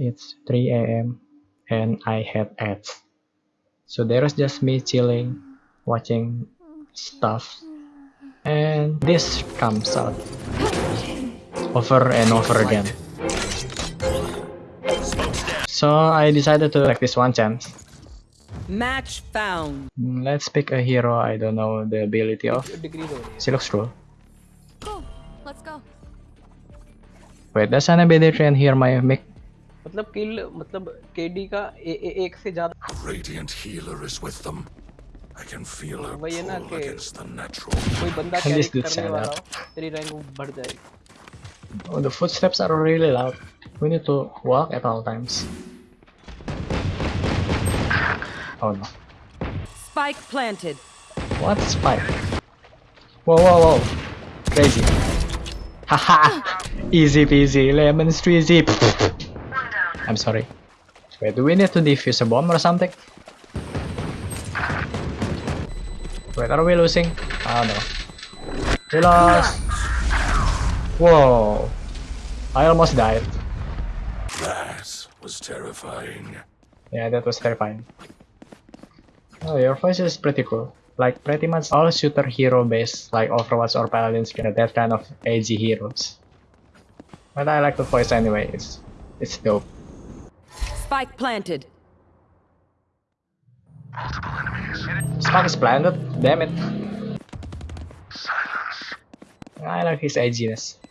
it's 3 a.m. and I had ads. So there was just me chilling, watching stuff. And this comes out over and over again. So I decided to take this one chance. Match found. Mm, let's pick a hero I don't know the ability of. She looks cool. Cool. Let's go. Wait, does anybody train hear my mic? मतलब किल मतलब KD का ए, ए, एक से ज्यादा Radiant healer is with them. I can feel her वही है ना pull कि- against the natural. कोई बंदा Can कैरी this dude करने say वाला that? हो तेरी रैंक बढ़ जाएगी Oh, the footsteps are really loud. We need to walk at all times. Oh no. Spike planted. What spike? Whoa, whoa, whoa. Crazy. Haha! Easy peasy, lemon squeezy. I'm sorry. Wait, do we need to defuse a bomb or something? Wait, are we losing? Oh no. We lost! Whoa! I almost died. That was terrifying. Yeah, that was terrifying. Oh, your voice is pretty cool. Like, pretty much all shooter hero based, like Overwatch or Paladins, get that kind of edgy heroes. But I like the voice anyway, it's, it's dope. Spike planted. Spark is planted, damn it. I like his edginess.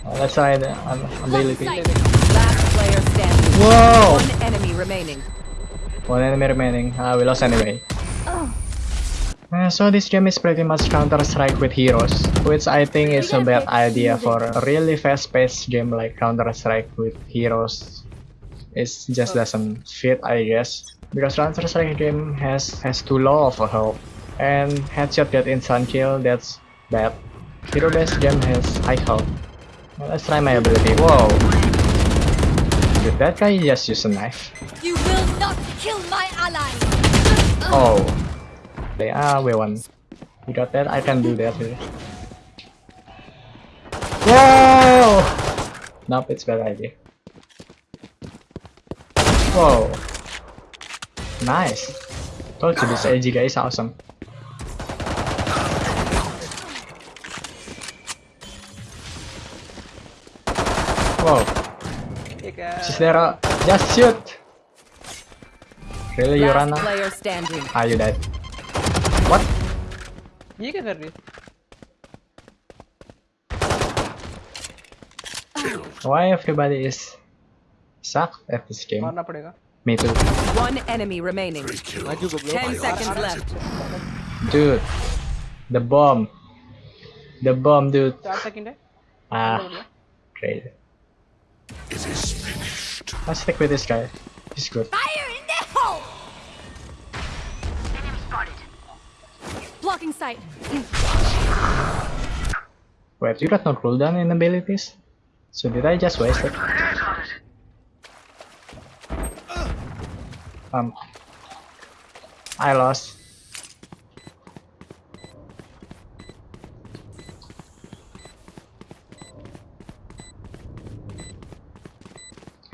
Uh, let's try the um, ability. Last player standing. Whoa! One enemy remaining. One enemy remaining. Ah, we lost anyway. Uh, so this game is pretty much Counter-Strike with heroes, which I think is a bad idea for a really fast-paced game like Counter-Strike with heroes. It just doesn't fit, I guess, because Counter-Strike game has has too low of a health, and headshot get instant kill, that's bad. Hero-based game has high health. Let's try my ability. Whoa! Did that guy just use a knife? You will not kill my ally. Oh. They are we won. You got that? I can do that here. Whoa! Nope, it's bad idea. Wow, Nice. Told you this AG guy is awesome. Wow, She's there. Uh, just shoot. Really, Last Yurana? Ah, you died. What? Iya you can hurt me. Why everybody is suck at this game? मारना पड़ेगा Me too. One enemy remaining. Three kills. Raju को blow Ten seconds left. Dude. The bomb. The bomb, dude. चार second है Ah, crazy. It is finished. Let's stick with this guy. He's good. Fire in the hole. Blocking sight. Wait, you got no cooldown in abilities? So did I just waste it? Um, I lost.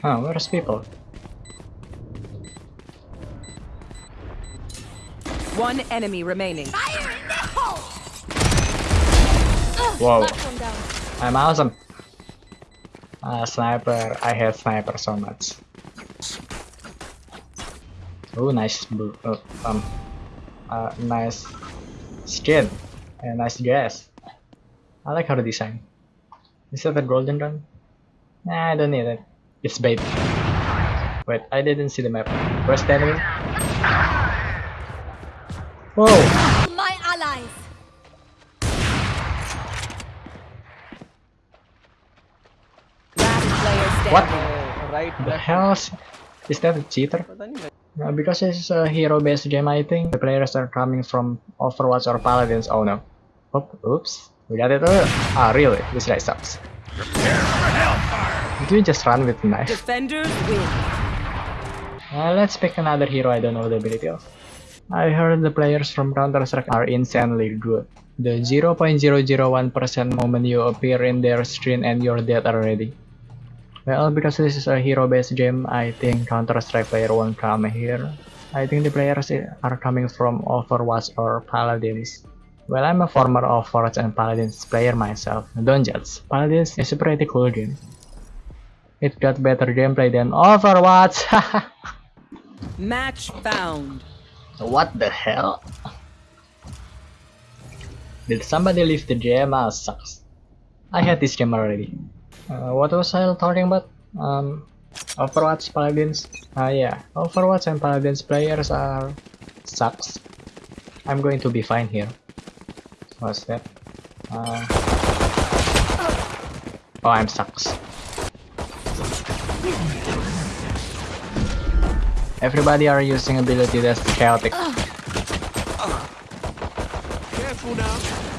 Oh, where's people? One enemy remaining. Fire in the hole. Whoa. Knocked one down. I'm awesome. Uh, sniper. I hate sniper so much. Oh, nice, uh, um, uh, nice skin and nice dress. I like how the design. Is that the golden gun? Nah, I don't need it. It's bait. Wait, I didn't see the map. Where's the enemy? Whoa! My allies. What? Right, the hell? Is that a cheater? Uh, because it's a hero-based game, I think the players are coming from Overwatch or Paladins. Oh no. Oop, oops. We got it. Uh, ah, really? This guy sucks. Do you just run with knife? Defenders win. Uh, let's pick another hero I don't know the ability of. I heard the players from Counter-Strike are insanely good. The 0.001% moment you appear in their screen and you're dead already. Well, because this is a hero-based game, I think Counter-Strike player won't come here. I think the players are coming from Overwatch or Paladins. Well, I'm a former Overwatch and Paladins player myself. Don't judge. Paladins is a pretty cool game. It got better gameplay than Overwatch. Match found. what the hell? Did somebody leave the game? Ah, sucks. I had this game already. Uh, what was I talking about? Um, Overwatch Paladins. Ah yeah, Overwatch and Paladins players are sucks. I'm going to be fine here. What's that? Uh, oh, I'm sucks. Everybody are using ability that's chaotic. Careful now.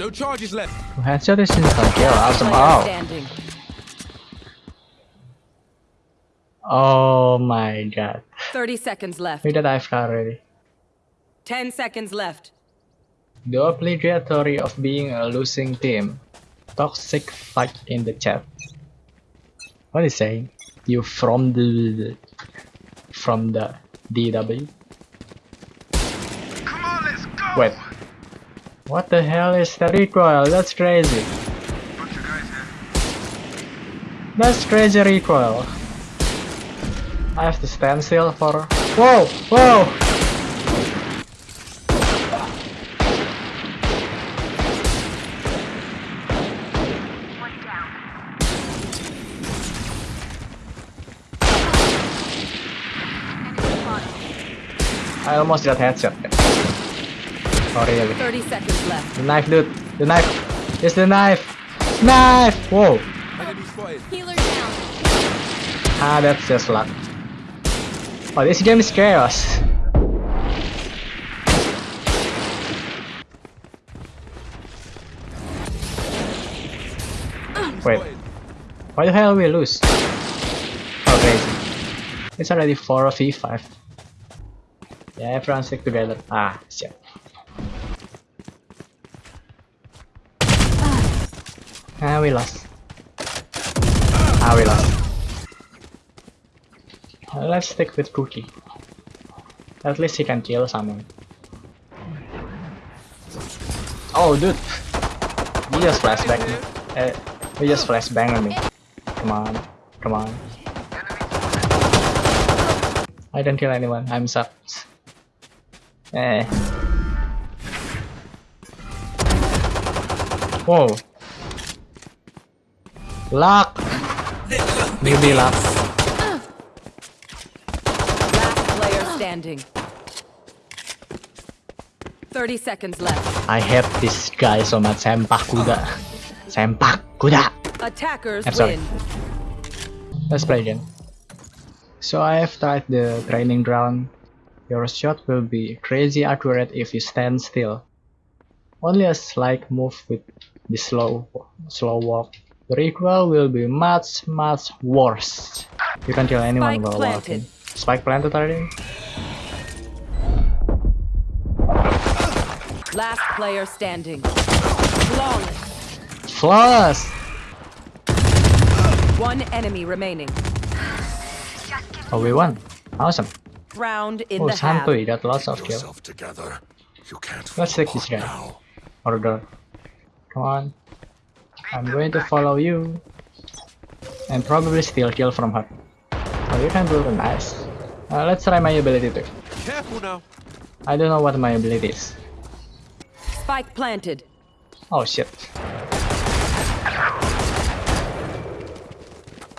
No charges left. Headshot is instant kill. Awesome. Player Oh. standing. Oh my god. 30 seconds left. We did AFK already. 10 seconds left. The obligatory of being a losing team. Toxic fight in the chat. What is saying? You from the from the DW? Come on, let's go! Wait. What the hell is the recoil? That's crazy. Bunch of guys here. That's crazy recoil. I have to stand still for. Whoa! Whoa! I almost got headshot. Oh really? 30 seconds left. The knife, dude. The knife. It's the knife. Knife. Whoa. Healer down. Ah, that's just luck. Oh, this game is chaos. Wait, why the hell we lose? Oh, crazy. It's already 4 of E5. Yeah, everyone stick together. Ah, shit. Ah, we lost. Ah, we lost. Uh, let's stick with Cookie. At least he can kill someone. Oh, dude! He just flashback me. Uh, you just flashbang on me. Come on. Come on. I don't kill anyone. I'm sucked. Eh. Whoa. Luck! Baby luck. Last player standing. 30 seconds left. I hate this guy so much. Sempak kuda. Sempak kuda. Attackers I'm sorry. win. Let's play again. So I have tried the training ground. Your shot will be crazy accurate if you stand still. Only a slight move with the slow slow walk. The recoil will be much much worse. You can kill anyone Spike while planted. walking. Spike planted already? Last player standing. Flawless. Flawless! One enemy remaining. Oh, we won. Awesome. Round in Oh, the half. Santo, you got lots of kills. Yourself together. You can't Let's fall take this guy. now. Or. Come on. I'm going to follow you. And probably steal kill from her. Oh, you can do it nice. Uh, let's try my ability too. Careful now. I don't know what my ability is. Spike planted. Oh shit.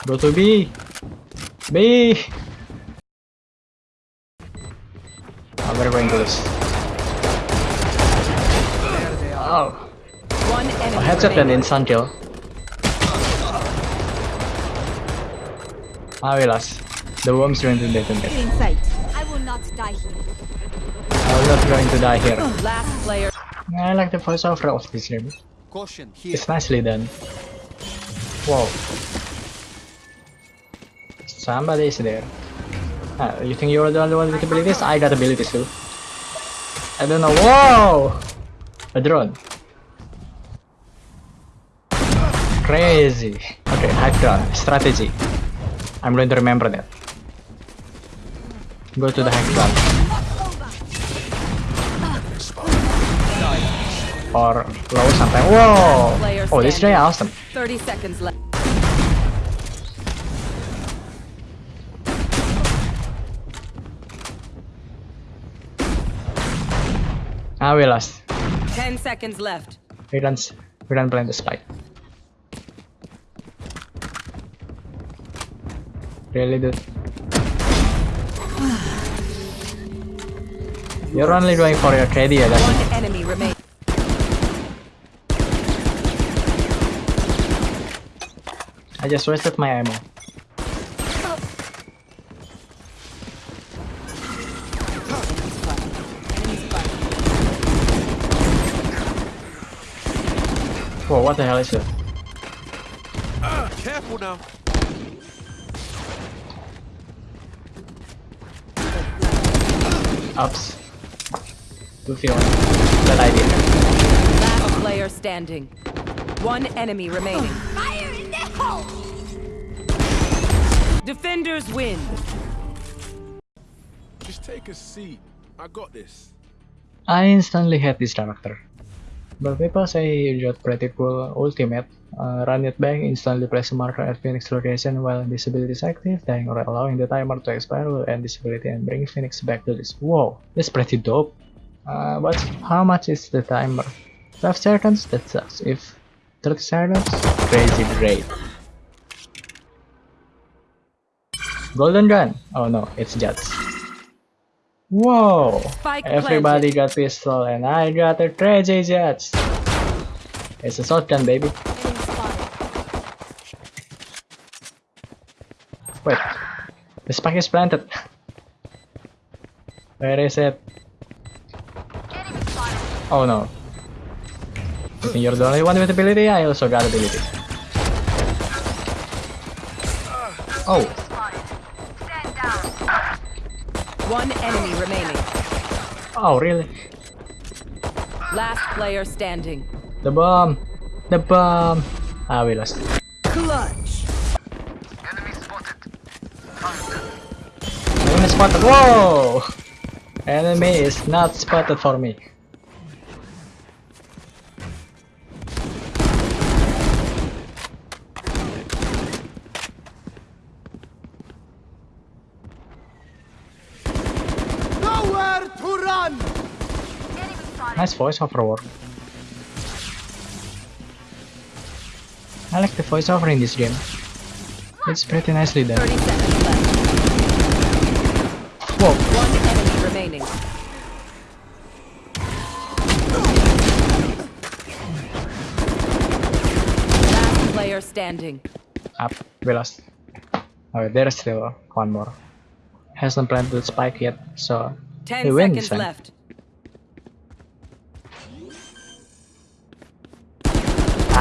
Go to B. B. Oh, we're going to lose. Oh, One enemy a headshot and remaining. instant kill. Ah, we lost. The worm's going to detonate. In. I will not die here. I'm not going to die here. Last player. I like the voiceover of this game. Caution here. It's nicely done. Whoa. Somebody is there. Ah, you think you're the only one with abilities? I got abilities too. I don't know. Whoa! A drone. Crazy. Okay, Hydra strategy. I'm going to remember that. Go to the ground. Or low something. Whoa! Oh, this guy awesome. 30 seconds left. Ah, we lost. 10 seconds left. We don't. We don't plan the spike. Really, dude. You're only going for your KD, ya, guys. One enemy remains. I just wasted my ammo. Whoa, what the hell is that? Ah, careful now. Ups. Good feeling. that idea. Last player standing. One enemy remaining. Fire in the hole! Defenders win. Just take a seat. I got this. I instantly hate this character. But people say got pretty cool ultimate. Uh, run it back, instantly place a marker at Phoenix location while this ability is active, dying or allowing the timer to expire will end this ability and bring Phoenix back to this. Whoa, that's pretty dope. Uh, but how much is the timer? 12 seconds? That sucks. If 30 seconds? Crazy great. Golden gun? Oh no, it's Jets. Whoa! Spike Everybody got pistol and I got a crazy Jets. It's a shotgun, baby. Wait, the spike is planted. Where is it? Oh no. I think you're the only one with ability. I also got ability. Oh, Stand down. One enemy remaining. Oh really? Last player standing. The bomb! The bomb! Ah, we lost. Clutch. Enemy spotted. Enemy spotted. Whoa! Enemy is not spotted for me. Voiceover work. I like the voiceover in this game. It's pretty nicely done. 30 seconds left. Whoa! One enemy remaining. Last player standing. Up. We lost. Oh, okay, there's still one more. Hasn't planted the spike yet, so 10 we win this seconds time. left.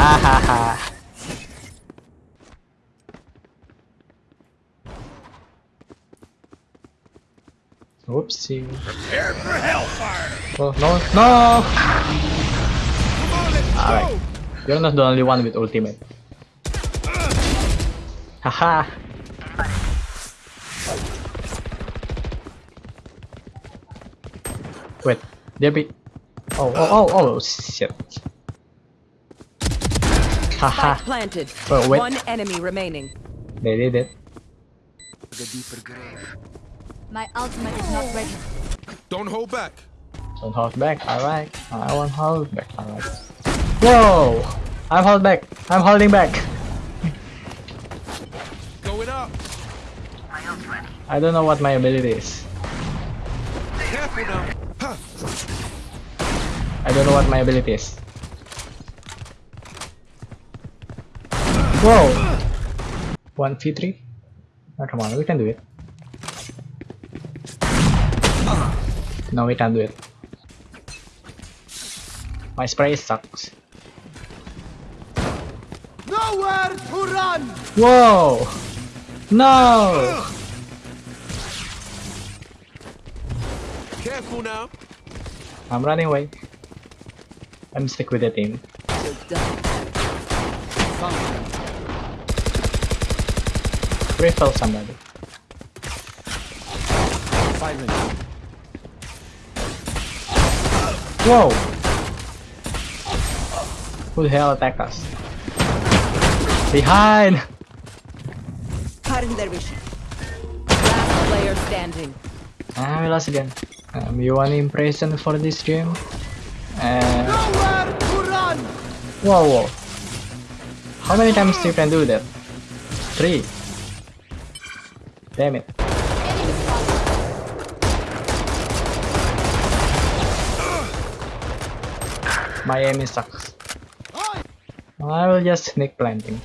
Ha ha. Whoopsie. Prepare for hellfire! Oh, no, no! Alright. You're not the only one with ultimate. Haha. Wait, there be. Oh, oh, oh, oh, shit. Haha, planted. Oh, wait. One enemy remaining. they did it. My ultimate is not ready. Don't hold back. Don't hold back, alright. I won't hold back, alright. Whoa! I'm hold back. I'm holding back. Going up. I don't know what my ability is. Careful now. I don't know what my ability is. Whoa! 1v3? Oh, come on, we can do it. No, we can't do it. My spray sucks. Nowhere to run! Whoa! No! Careful now. I'm running away. I'm stick with the team. Refill somebody. Five minutes. Whoa! Who the hell attacked us? Behind! Last player standing. Ah, we lost again. Um, you want impression for this game? Nowhere to run! whoa, whoa. How many times you can do that? Three. Damn it. My aim sucks. I will just sneak planting.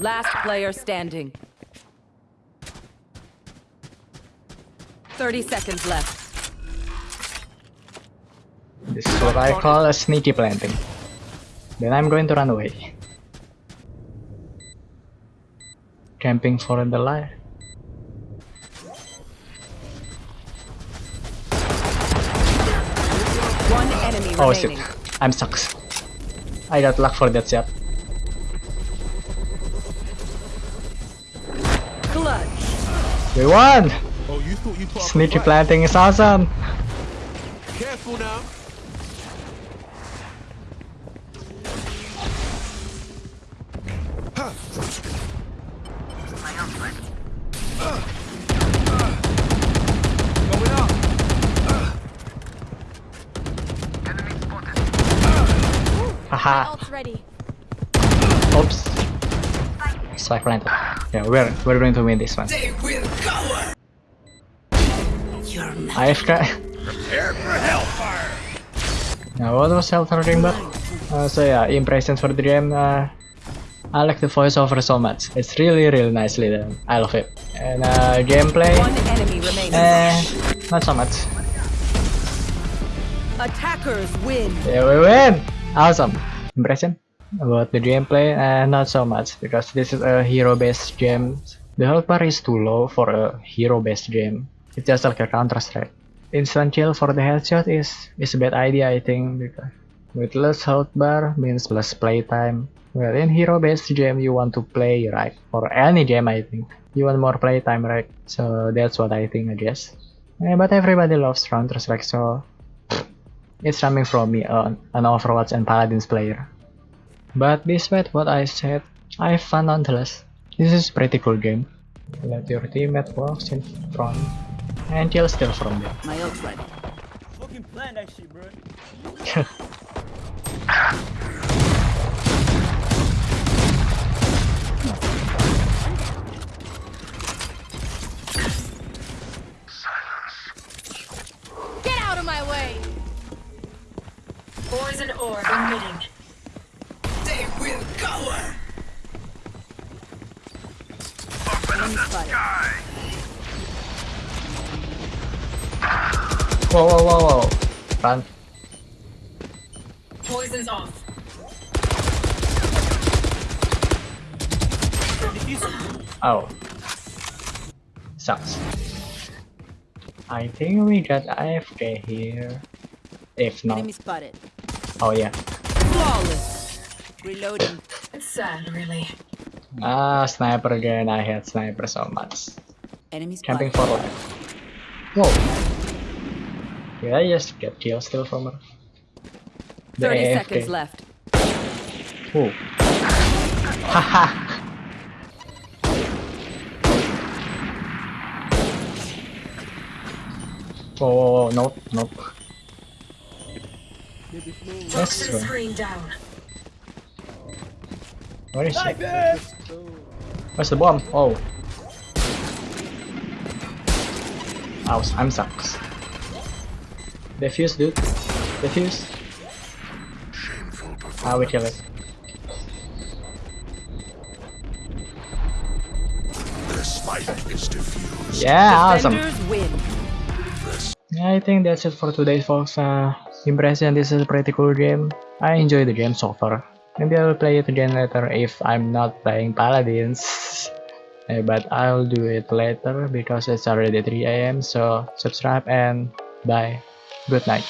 Last player standing. 30 seconds left. This is what I call a sneaky planting. Then I'm going to run away. Camping for the light. One enemy Oh shit. I'm sucks. I got luck for that shot. Clutch. We won! Oh, you thought you put up a Sneaky planting is awesome! Careful now. Haha, Ult's ready. oops. Spike planted. Yeah, we're, we're going to win this one. AFK. Prepare for hellfire! Now what was Hellfire Ring but? Uh, so yeah, impressions for the game. Uh, I like the voiceover so much. It's really really nicely done. I love it. And uh, gameplay, One enemy remaining. eh, not so much. Attackers win. Yeah, we win! Awesome! Impression? About the gameplay? Uh, not so much, because this is a hero-based game. The health bar is too low for a hero-based game. It's just like a Counter-Strike. Instant kill for the headshot is, is a bad idea, I think, because with less health bar means less playtime. Well, in hero-based game, you want to play, right? For any game, I think. You want more playtime, right? So that's what I think, I guess. Eh, but everybody loves Counter-Strike, so it's coming from me, uh, an Overwatch and Paladins player. But despite what I said, I have fun nonetheless. This is pretty cool game. Let your teammate walks in front and kill steal from them. My ult's ready. Fucking plan that shit, bro. Poison orb emitting. They will cower! Whoa, whoa, whoa, whoa. Run. Poison's off. Oh. Sucks. I think we got AFK here. If not. Enemy spotted. Oh yeah. Flawless. Reloading. It's sad, really. Ah, sniper again. I hate sniper so much. Enemy Camping spotted. for life. Whoa. Did I just get kill still from her? The 30 AFK. seconds left. Whoa. Haha. Whoa, whoa, whoa, nope, nope. Let's Toxin go. screen down. Where is she? Where's the bomb? Oh. Ow, I'm sucks. Defuse, dude. Defuse. Shameful. Ah, we kill it. The spike is diffused. Yeah, awesome. Win. Yeah, I think that's it for today, folks. Uh, impression, this is a pretty cool game. I enjoy the game so far. Maybe I will play it again later if I'm not playing Paladins. Eh, but I'll do it later because it's already 3 am. So subscribe and bye. Good night.